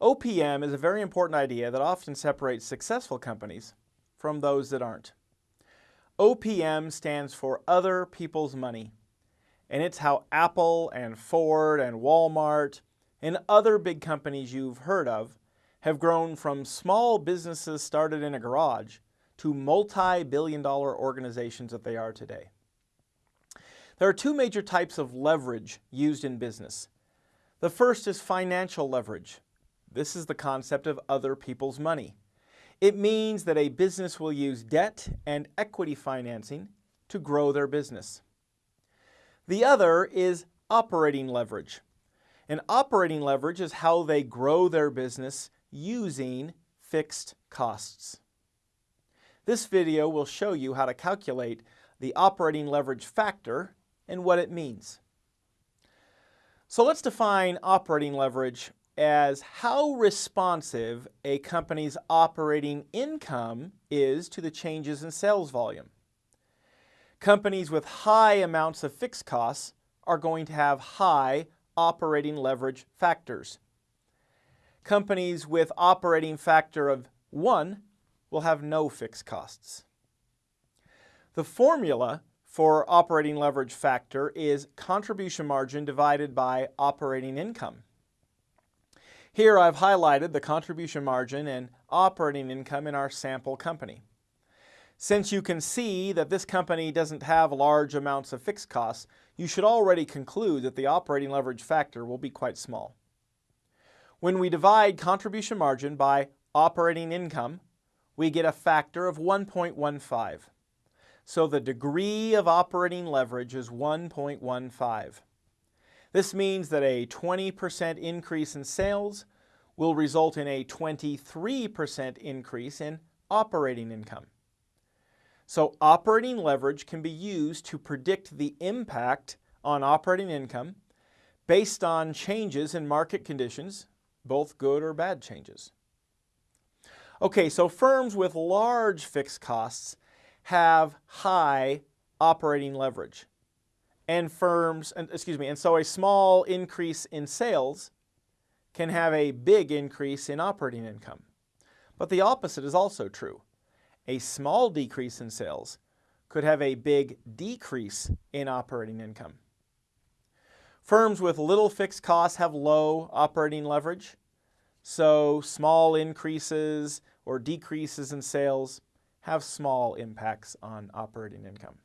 OPM is a very important idea that often separates successful companies from those that aren't. OPM stands for Other People's Money, and it's how Apple and Ford and Walmart and other big companies you've heard of have grown from small businesses started in a garage to multi-billion dollar organizations that they are today. There are two major types of leverage used in business. The first is financial leverage. This is the concept of other people's money. It means that a business will use debt and equity financing to grow their business. The other is operating leverage. And operating leverage is how they grow their business using fixed costs. This video will show you how to calculate the operating leverage factor and what it means. So let's define operating leverage as how responsive a company's operating income is to the changes in sales volume. Companies with high amounts of fixed costs are going to have high operating leverage factors. Companies with operating factor of 1 will have no fixed costs. The formula for operating leverage factor is contribution margin divided by operating income. Here I've highlighted the contribution margin and operating income in our sample company. Since you can see that this company doesn't have large amounts of fixed costs, you should already conclude that the operating leverage factor will be quite small. When we divide contribution margin by operating income, we get a factor of 1.15. So the degree of operating leverage is 1.15. This means that a 20% increase in sales will result in a 23% increase in operating income. So operating leverage can be used to predict the impact on operating income based on changes in market conditions, both good or bad changes. Okay, so firms with large fixed costs have high operating leverage and firms, excuse me, and so a small increase in sales can have a big increase in operating income. But the opposite is also true. A small decrease in sales could have a big decrease in operating income. Firms with little fixed costs have low operating leverage, so small increases or decreases in sales have small impacts on operating income.